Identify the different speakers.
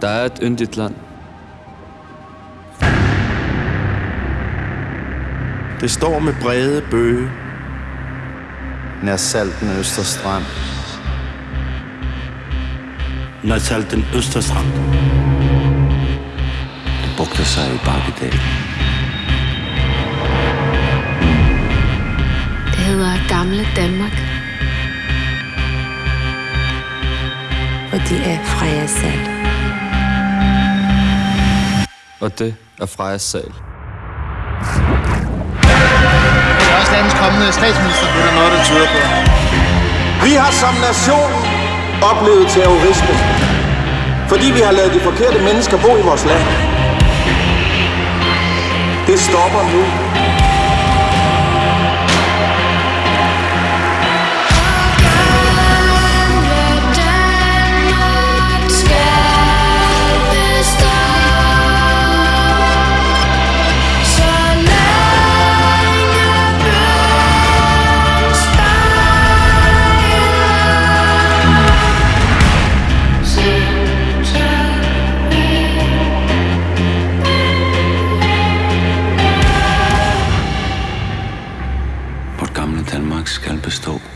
Speaker 1: Der er et yndigt land.
Speaker 2: Det står med brede bøge nær salten Østerstrand.
Speaker 3: Nær salten Østerstrand.
Speaker 4: Det bugter sig i Bakkedal.
Speaker 5: Det hedder Gamle Danmark.
Speaker 6: Og det er Freja Sand.
Speaker 1: Og det er Frejas sal.
Speaker 7: Det er også landets kommende statsminister.
Speaker 2: Det er noget, der tyder på. Vi har som nation oplevet terrorisme, fordi vi har lavet de forkerte mennesker bo i vores land. Det stopper nu.
Speaker 4: Danmark skal bestå.